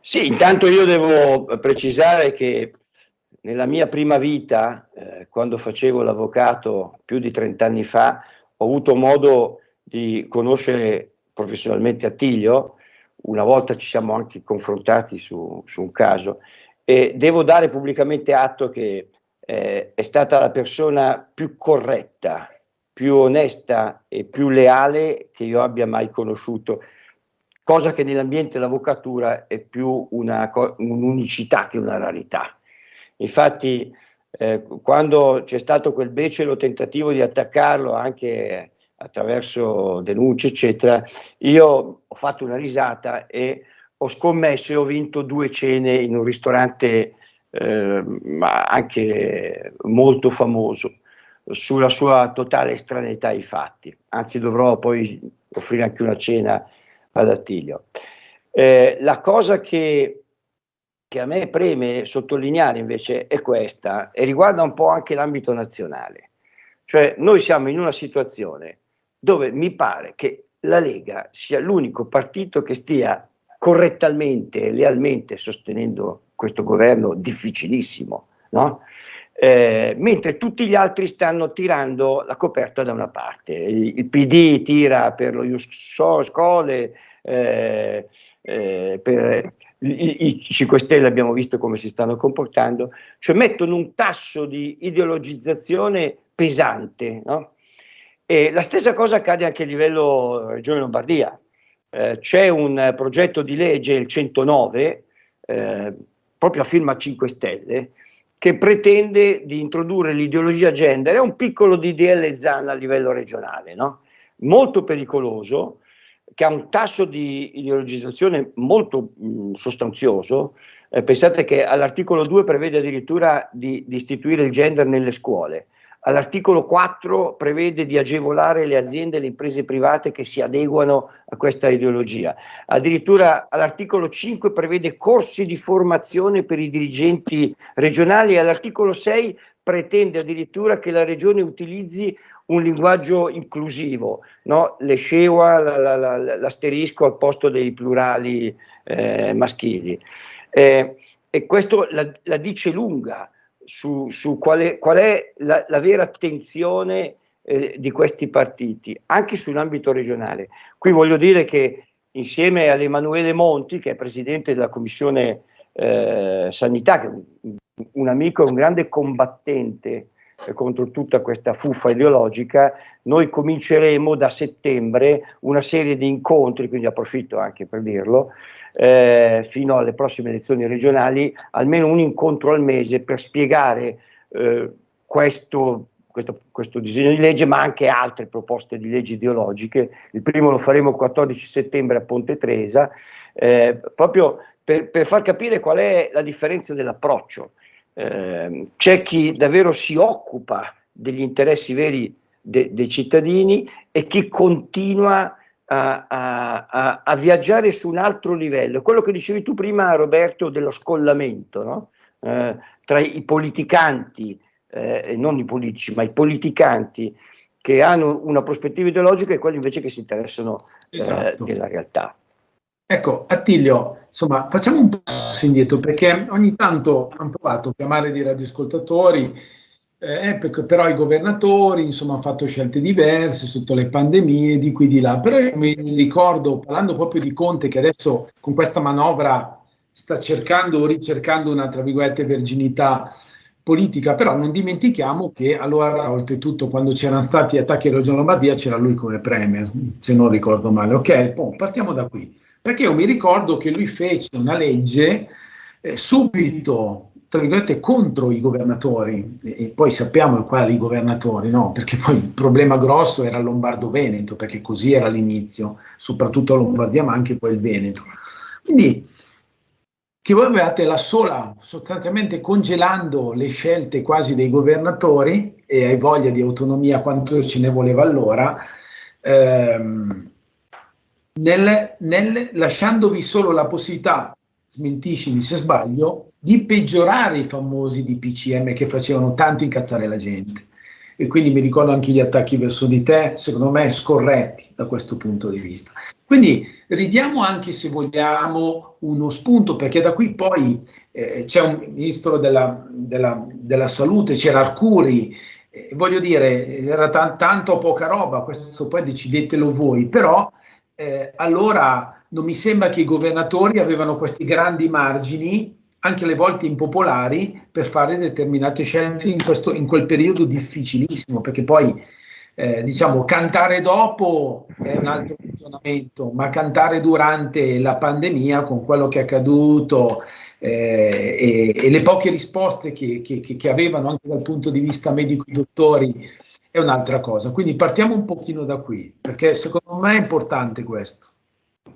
Sì, intanto io devo precisare che nella mia prima vita, eh, quando facevo l'avvocato più di 30 anni fa, ho avuto modo di conoscere professionalmente Attilio, una volta ci siamo anche confrontati su, su un caso. E devo dare pubblicamente atto che eh, è stata la persona più corretta, più onesta e più leale che io abbia mai conosciuto, cosa che nell'ambiente dell'avvocatura è più un'unicità che una rarità. Infatti eh, quando c'è stato quel becero tentativo di attaccarlo anche attraverso denunce eccetera, io ho fatto una risata e ho scommesso e ho vinto due cene in un ristorante eh, anche molto famoso sulla sua totale estraneità ai fatti, anzi dovrò poi offrire anche una cena ad Attilio. Eh, la cosa che, che, a me preme sottolineare invece è questa e riguarda un po' anche l'ambito nazionale, cioè noi siamo in una situazione dove mi pare che la Lega sia l'unico partito che stia correttamente e lealmente sostenendo questo governo difficilissimo, no? eh, mentre tutti gli altri stanno tirando la coperta da una parte. Il, il PD tira per lo Ius Scole, eh, eh, per i, i 5 Stelle abbiamo visto come si stanno comportando, cioè mettono un tasso di ideologizzazione pesante. No? E la stessa cosa accade anche a livello Regione Lombardia. Eh, c'è un progetto di legge, il 109, eh, proprio a firma 5 Stelle, che pretende di introdurre l'ideologia gender, è un piccolo DDL ZAN a livello regionale, no? molto pericoloso, che ha un tasso di ideologizzazione molto mh, sostanzioso. Eh, pensate che all'articolo 2 prevede addirittura di, di istituire il gender nelle scuole. All'articolo 4 prevede di agevolare le aziende e le imprese private che si adeguano a questa ideologia. Addirittura all'articolo 5 prevede corsi di formazione per i dirigenti regionali e all'articolo 6 pretende addirittura che la regione utilizzi un linguaggio inclusivo, no? le scewa, l'asterisco al posto dei plurali eh, maschili. Eh, e questo la, la dice lunga su, su qual, qual, è la, la vera attenzione eh, di questi partiti, anche sull'ambito regionale. Qui voglio dire che insieme ad Emanuele Monti, che è presidente della Commissione eh, Sanità, che un, amico e un grande combattente eh, contro tutta questa fuffa ideologica, noi cominceremo da settembre una serie di incontri, quindi approfitto anche per dirlo, eh, fino alle prossime elezioni regionali, almeno un incontro al mese per spiegare eh, questo, questo, questo, disegno di legge, ma anche altre proposte di leggi ideologiche. Il primo lo faremo il 14 settembre a Ponte Tresa, eh, proprio per, per, far capire qual è la differenza dell'approccio. Eh, c'è chi davvero si occupa degli interessi veri de, dei cittadini e chi continua a, a, a, viaggiare su un altro livello. Quello che dicevi tu prima, Roberto, dello scollamento no? eh, tra i politicanti, eh, non i politici, ma i politicanti che hanno una prospettiva ideologica e quelli invece che si interessano eh, esatto. della realtà. Ecco, Attilio, insomma, facciamo un passo indietro perché ogni tanto hanno provato a chiamare dei radioascoltatori eh, però i governatori insomma, hanno fatto scelte diverse sotto le pandemie, di qui di là. Però io mi ricordo, parlando proprio di Conte, che adesso con questa manovra sta cercando o ricercando una, tra virgolette, verginità politica, però non dimentichiamo che allora, oltretutto, quando c'erano stati attacchi a Regione Lombardia, c'era lui come premier, se non ricordo male. Ok, boh, partiamo da qui. Perché io mi ricordo che lui fece una legge eh, subito tra virgolette, contro i governatori, e poi sappiamo quali governatori, no? Perché poi il problema grosso era Lombardo-Veneto, perché così era l'inizio, soprattutto Lombardia, ma anche poi il Veneto. Quindi, che voi avevate la sola, sostanzialmente congelando le scelte quasi dei governatori, e hai voglia di autonomia quanto ce ne voleva allora, ehm, nel, nel, lasciandovi solo la possibilità, smentiscimi se sbaglio, di peggiorare i famosi DPCM che facevano tanto incazzare la gente. e quindi mi ricordo anche gli attacchi verso di te, secondo me scorretti da questo punto di vista. Quindi ridiamo anche se vogliamo uno spunto, perché da qui poi eh, c'è un ministro della, della, della salute, c'era Arcuri, eh, voglio dire, era t- tanto poca roba, questo poi decidetelo voi, però eh, allora non mi sembra che i governatori avevano questi grandi margini anche alle volte impopolari, per fare determinate scelte in, questo, in quel periodo difficilissimo, perché poi eh, diciamo cantare dopo è un altro funzionamento, ma cantare durante la pandemia con quello che è accaduto eh, e, e, le poche risposte che, che, che, avevano anche dal punto di vista medico i dottori è un'altra cosa. Quindi partiamo un pochino da qui, perché secondo me è importante questo.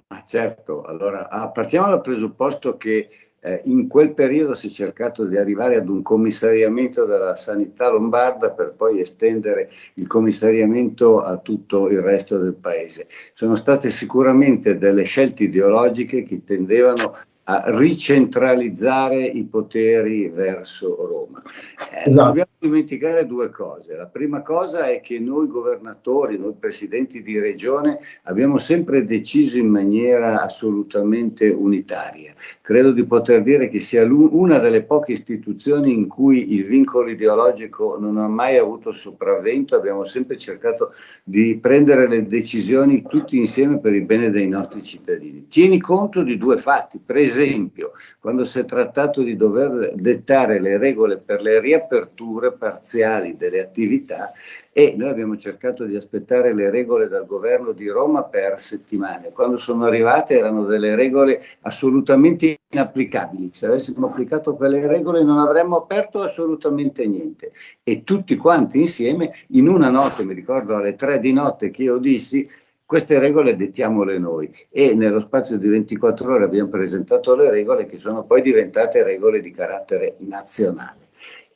Ah, certo, allora ah, partiamo dal presupposto che eh, in quel periodo si è cercato di arrivare ad un commissariamento della sanità lombarda per poi estendere il commissariamento a tutto il resto del paese. Sono state sicuramente delle scelte ideologiche che tendevano a ricentralizzare i poteri verso Roma. Eh, esatto. Dobbiamo dimenticare due cose. La prima cosa è che noi governatori, noi presidenti di regione abbiamo sempre deciso in maniera assolutamente unitaria. Credo di poter dire che sia una delle poche istituzioni in cui il vincolo ideologico non ha mai avuto sopravvento, abbiamo sempre cercato di prendere le decisioni tutti insieme per il bene dei nostri cittadini. Tieni conto di due fatti. Per esempio, quando si è trattato di dover dettare le regole per le riaperture parziali delle attività e noi abbiamo cercato di aspettare le regole dal governo di Roma per settimane. Quando sono arrivate erano delle regole assolutamente inapplicabili. Se avessimo applicato quelle regole non avremmo aperto assolutamente niente. E tutti quanti insieme, in una notte, mi ricordo alle tre di notte che io dissi, queste regole dettiamole noi e nello spazio di 24 ore abbiamo presentato le regole che sono poi diventate regole di carattere nazionale.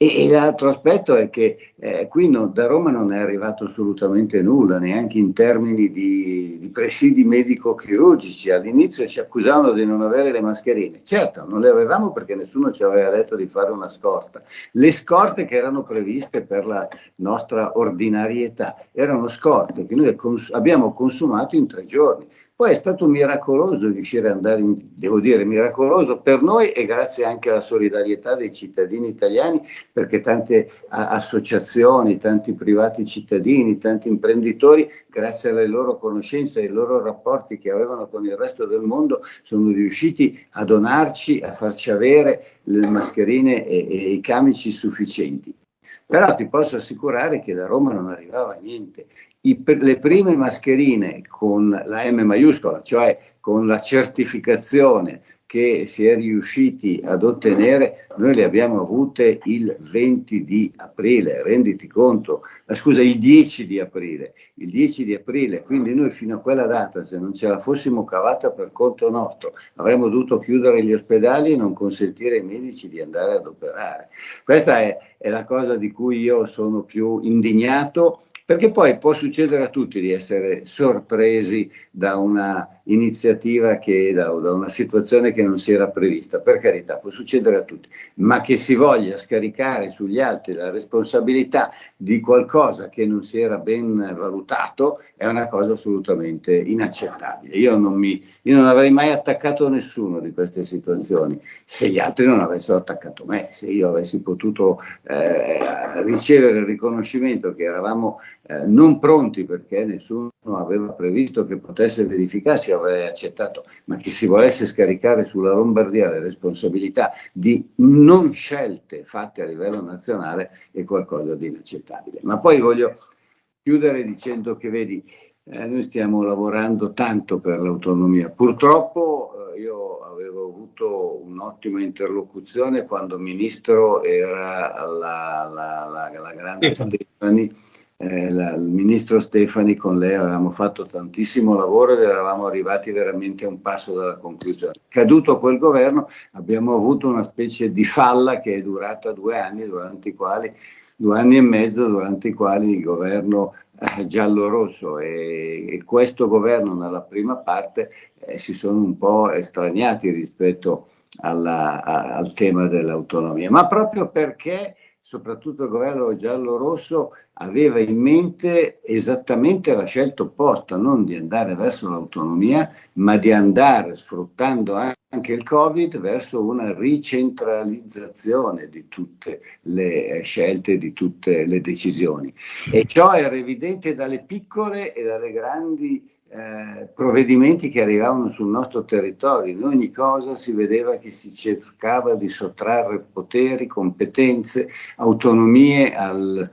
E, l'altro aspetto è che eh, qui no, da Roma non è arrivato assolutamente nulla, neanche in termini di, di presidi medico-chirurgici. All'inizio ci accusavano di non avere le mascherine. Certo, non le avevamo perché nessuno ci aveva detto di fare una scorta. Le scorte che erano previste per la nostra ordinarietà erano scorte che noi cons- abbiamo consumato in tre giorni. Poi è stato miracoloso riuscire ad andare, in, devo dire miracoloso per noi e grazie anche alla solidarietà dei cittadini italiani, perché tante associazioni, tanti privati cittadini, tanti imprenditori, grazie alle loro conoscenze e ai loro rapporti che avevano con il resto del mondo, sono riusciti a donarci, a farci avere le mascherine e, e i camici sufficienti. Però ti posso assicurare che da Roma non arrivava niente. I, le prime mascherine con la M maiuscola, cioè con la certificazione che si è riusciti ad ottenere, noi le abbiamo avute il 20 di aprile, renditi conto, scusa, il 10 di aprile, il 10 di aprile, quindi noi fino a quella data, se non ce la fossimo cavata per conto nostro, avremmo dovuto chiudere gli ospedali e non consentire ai medici di andare ad operare. Questa è, è la cosa di cui io sono più indignato perché poi può succedere a tutti di essere sorpresi da una iniziativa che, da, da, una situazione che non si era prevista, per carità, può succedere a tutti, ma che si voglia scaricare sugli altri la responsabilità di qualcosa che non si era ben valutato è una cosa assolutamente inaccettabile. Io non, mi, io non avrei mai attaccato nessuno di queste situazioni se gli altri non avessero attaccato me, se io avessi potuto eh, ricevere il riconoscimento che eravamo eh, non pronti perché nessuno aveva previsto che potesse verificarsi, avrei accettato, ma che si volesse scaricare sulla Lombardia le responsabilità di non scelte fatte a livello nazionale è qualcosa di inaccettabile. Ma poi voglio chiudere dicendo che vedi, eh, noi stiamo lavorando tanto per l'autonomia. Purtroppo eh, io avevo avuto un'ottima interlocuzione quando ministro era la, la, la, la grande Stefani eh, la, il ministro Stefani con lei avevamo fatto tantissimo lavoro ed eravamo arrivati veramente a un passo dalla conclusione. Caduto quel governo abbiamo avuto una specie di falla che è durata due anni, durante i quali, due anni e mezzo, durante i quali il governo eh, giallo-rosso e, e, questo governo nella prima parte eh, si sono un po' estraniati rispetto alla, a, al tema dell'autonomia, ma proprio perché soprattutto il governo giallo-rosso, aveva in mente esattamente la scelta opposta, non di andare verso l'autonomia, ma di andare, sfruttando anche il Covid, verso una ricentralizzazione di tutte le scelte, di tutte le decisioni. E ciò era evidente dalle piccole e dalle grandi eh, provvedimenti che arrivavano sul nostro territorio. In ogni cosa si vedeva che si cercava di sottrarre poteri, competenze, autonomie al,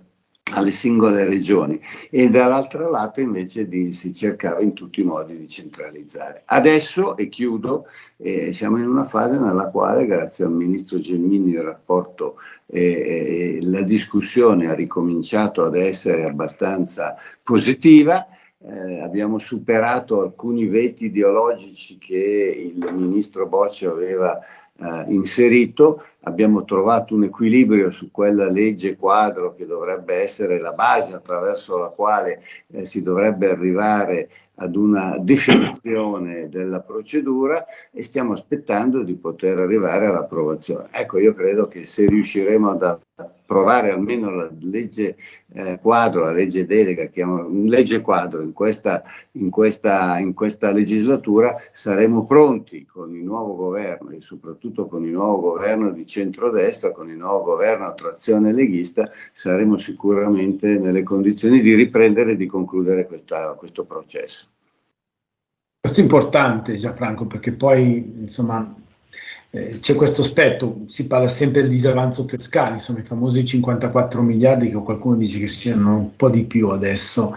alle singole regioni e dall'altro lato invece di, si cercava in tutti i modi di centralizzare. Adesso, e chiudo, eh, siamo in una fase nella quale grazie al ministro Gelmini il rapporto eh, eh, la discussione ha ricominciato ad essere abbastanza positiva eh, abbiamo superato alcuni veti ideologici che il ministro Boccia aveva eh, inserito, abbiamo trovato un equilibrio su quella legge quadro che dovrebbe essere la base attraverso la quale eh, si dovrebbe arrivare ad una definizione della procedura e stiamo aspettando di poter arrivare all'approvazione. Ecco, io credo che se riusciremo ad approvare almeno la legge eh, quadro, la legge delega, chiamo, legge quadro in questa, in, questa, in questa legislatura, saremo pronti con il nuovo governo e soprattutto con il nuovo governo di centrodestra, con il nuovo governo a trazione leghista, saremo sicuramente nelle condizioni di riprendere e di concludere questa, questo processo. Questo è importante Gianfranco perché poi insomma eh, c'è questo aspetto, si parla sempre del disavanzo fiscale, insomma i famosi 54 miliardi che qualcuno dice che siano un po' di più adesso.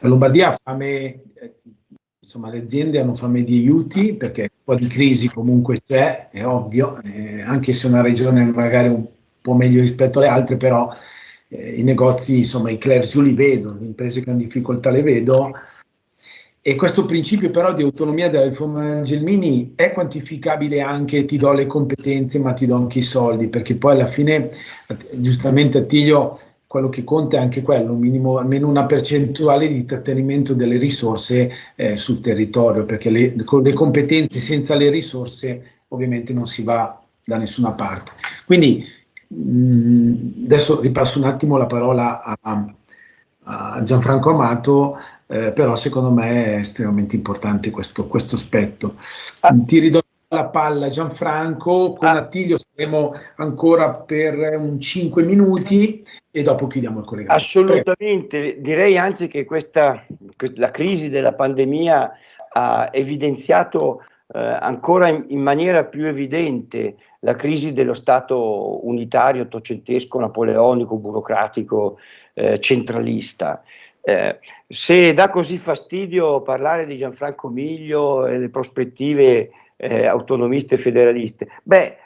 La Lombardia ha fame, eh, insomma le aziende hanno fame di aiuti perché un po' di crisi comunque c'è, è ovvio, eh, anche se una regione magari un po' meglio rispetto alle altre, però eh, i negozi, insomma i clergi li vedo, le imprese che hanno difficoltà le vedo. E questo principio però di autonomia della riforma Gelmini è quantificabile anche, ti do le competenze ma ti do anche i soldi, perché poi alla fine, giustamente Attilio, quello che conta è anche quello, minimo, almeno una percentuale di trattenimento delle risorse eh, sul territorio, perché le, con le competenze senza le risorse ovviamente non si va da nessuna parte. Quindi mh, mm, adesso ripasso un attimo la parola a, a Gianfranco Amato eh, però secondo me è estremamente importante questo, questo aspetto. Ah. Ti ridò la palla Gianfranco, con ah. Attilio saremo ancora per un 5 minuti e dopo chiudiamo il collegamento. Assolutamente, Prego. direi anzi che questa, la crisi della pandemia ha evidenziato eh, ancora in, in, maniera più evidente la crisi dello Stato unitario, ottocentesco, napoleonico, burocratico, eh, centralista. Eh, se dà così fastidio parlare di Gianfranco Miglio e le prospettive eh, autonomiste e federaliste, beh,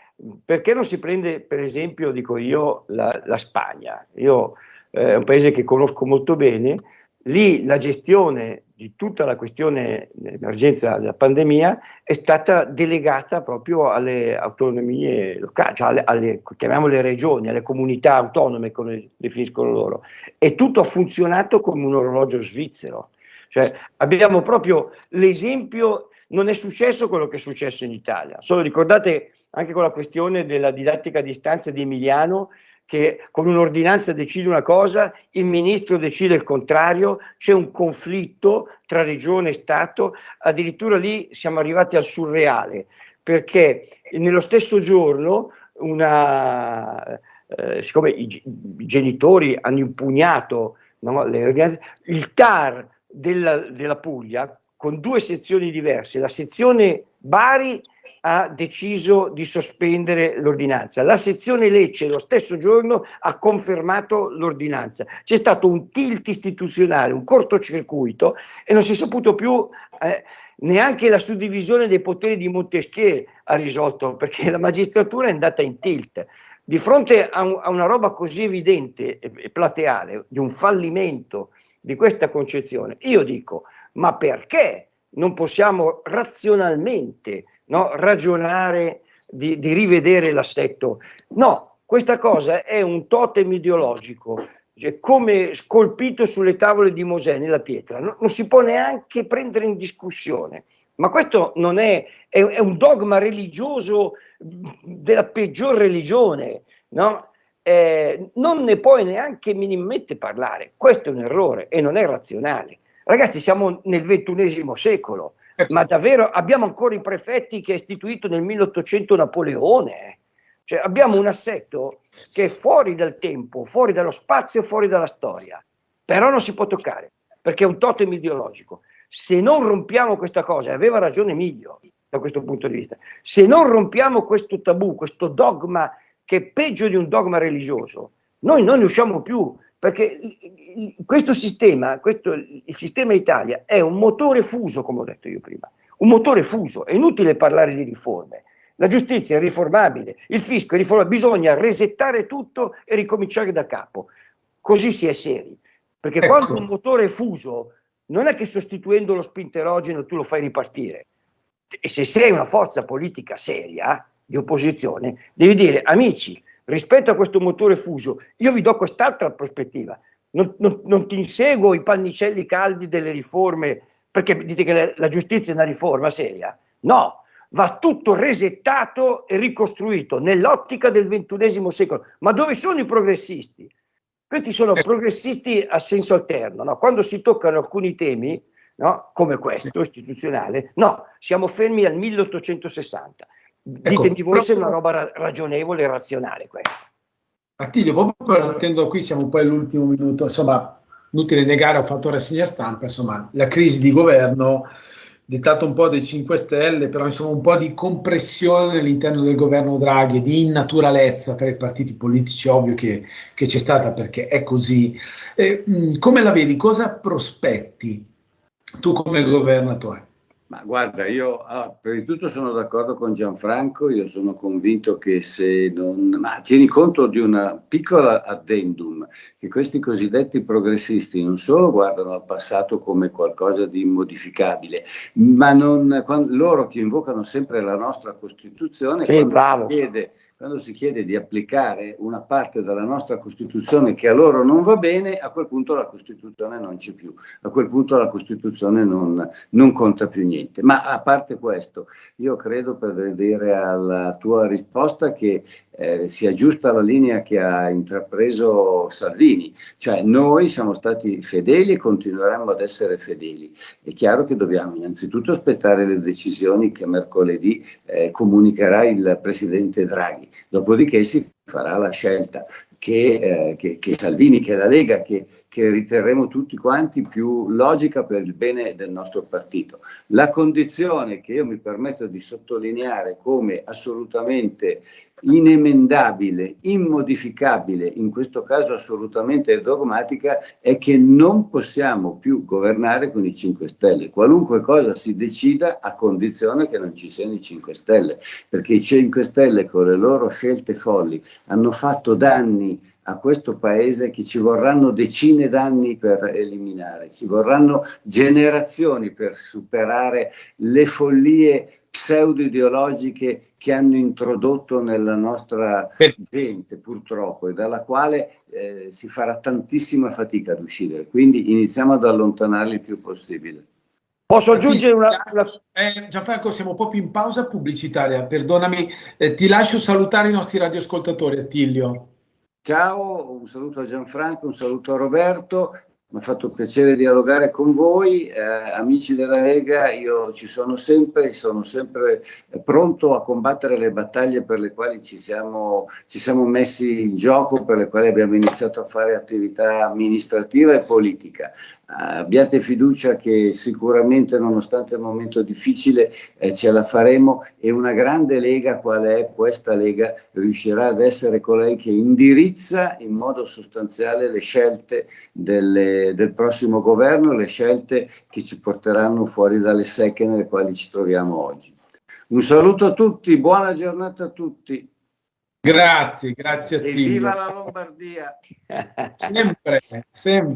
perché non si prende per esempio, dico io, la, la Spagna? Io eh, è un paese che conosco molto bene, lì la gestione di tutta la questione dell'emergenza della pandemia è stata delegata proprio alle autonomie locali, cioè alle, alle, chiamiamole regioni, alle comunità autonome come definiscono loro, e tutto ha funzionato come un orologio svizzero. Cioè, abbiamo proprio l'esempio, non è successo quello che è successo in Italia. Solo ricordate anche con la questione della didattica a distanza di Emiliano, che con un'ordinanza decide una cosa, il ministro decide il contrario, c'è un conflitto tra regione e Stato, addirittura lì siamo arrivati al surreale, perché nello stesso giorno una, eh, siccome i, i, genitori hanno impugnato no, il TAR della, della Puglia con due sezioni diverse, la sezione Bari ha deciso di sospendere l'ordinanza. La sezione Lecce lo stesso giorno ha confermato l'ordinanza. C'è stato un tilt istituzionale, un cortocircuito e non si è saputo più eh, neanche la suddivisione dei poteri di Montesquieu ha risolto perché la magistratura è andata in tilt. Di fronte a, un, a una roba così evidente e plateale, di un fallimento di questa concezione, io dico, ma perché non possiamo razionalmente no, ragionare di, di rivedere l'assetto. No, questa cosa è un totem ideologico, cioè come scolpito sulle tavole di Mosè nella pietra, no, non si può neanche prendere in discussione. Ma questo non è, è, è un dogma religioso della peggior religione, no? Eh, non ne puoi neanche minimamente parlare. Questo è un errore e non è razionale. Ragazzi, siamo nel ventunesimo secolo, ecco. ma davvero abbiamo ancora i prefetti che ha istituito nel 1800 Napoleone. Cioè, abbiamo un assetto che è fuori dal tempo, fuori dallo spazio, fuori dalla storia, però non si può toccare perché è un totem ideologico. Se non rompiamo questa cosa, e aveva ragione Emilio da questo punto di vista, se non rompiamo questo tabù, questo dogma che è peggio di un dogma religioso, noi non ne usciamo più, perché questo sistema, questo, il sistema Italia è un motore fuso, come ho detto io prima, un motore fuso, è inutile parlare di riforme, la giustizia è riformabile, il fisco è riformabile, bisogna resettare tutto e ricominciare da capo, così si è seri. Perché ecco. quando un motore è fuso, non è che sostituendo lo spinterogeno tu lo fai ripartire. E se sei una forza politica seria, di opposizione, devi dire, amici, rispetto a questo motore fuso, io vi do quest'altra prospettiva. Non, non, non, ti inseguo i pannicelli caldi delle riforme, perché dite che la, la giustizia è una riforma seria. No, va tutto resettato e ricostruito nell'ottica del ventunesimo secolo. Ma dove sono i progressisti? Questi sono eh. progressisti a senso alterno, no? quando si toccano alcuni temi, no? come questo, istituzionale, no, siamo fermi al 1860. Ditemi ecco, voi se è una roba ra ragionevole e razionale questa. Attilio, proprio partendo qui, siamo poi all'ultimo minuto, insomma, inutile negare, ho fatto rassegna stampa, insomma, la crisi di governo dettato un po' dai 5 Stelle, però insomma un po' di compressione all'interno del governo Draghi, di innaturalezza tra i partiti politici, ovvio che, che c'è stata perché è così. Eh, come la vedi? Cosa prospetti tu come governatore? Ma guarda, io ah, prima di tutto sono d'accordo con Gianfranco, io sono convinto che se non... Ma tieni conto di una piccola addendum, che questi cosiddetti progressisti non solo guardano al passato come qualcosa di immodificabile, ma non, quando, loro che invocano sempre la nostra Costituzione, sì, bravo. chiede quando si chiede di applicare una parte della nostra Costituzione che a loro non va bene, a quel punto la Costituzione non c'è più, a quel punto la Costituzione non, non conta più niente. Ma a parte questo, io credo per vedere alla tua risposta che eh, sia giusta la linea che ha intrapreso Salvini, cioè noi siamo stati fedeli e continueremo ad essere fedeli. È chiaro che dobbiamo innanzitutto aspettare le decisioni che mercoledì eh, comunicherà il Presidente Draghi, dopodiché si farà la scelta che, eh, che, che Salvini, che la Lega, che che riterremo tutti quanti più logica per il bene del nostro partito. La condizione che io mi permetto di sottolineare come assolutamente inemendabile, immodificabile, in questo caso assolutamente dogmatica, è che non possiamo più governare con i 5 Stelle. Qualunque cosa si decida a condizione che non ci siano i 5 Stelle, perché i 5 Stelle con le loro scelte folli hanno fatto danni a questo paese che ci vorranno decine d'anni per eliminare, ci vorranno generazioni per superare le follie pseudo-ideologiche che hanno introdotto nella nostra gente purtroppo e dalla quale eh, si farà tantissima fatica ad uscire, quindi iniziamo ad allontanarli il più possibile. Posso aggiungere una... una... Eh, Gianfranco, siamo proprio in pausa pubblicitaria, perdonami, eh, ti lascio salutare i nostri radioascoltatori, Attilio. Ciao, un saluto a Gianfranco, un saluto a Roberto. Mi ha fatto piacere dialogare con voi, eh, amici della Lega, io ci sono sempre, sono sempre pronto a combattere le battaglie per le quali ci siamo, ci siamo messi in gioco, per le quali abbiamo iniziato a fare attività amministrativa e politica abbiate fiducia che sicuramente nonostante il momento difficile eh, ce la faremo e una grande lega qual è questa lega riuscirà ad essere colei che indirizza in modo sostanziale le scelte delle, del prossimo governo, le scelte che ci porteranno fuori dalle secche nelle quali ci troviamo oggi. Un saluto a tutti, buona giornata a tutti. Grazie, grazie a te. Viva la Lombardia! sempre, sempre.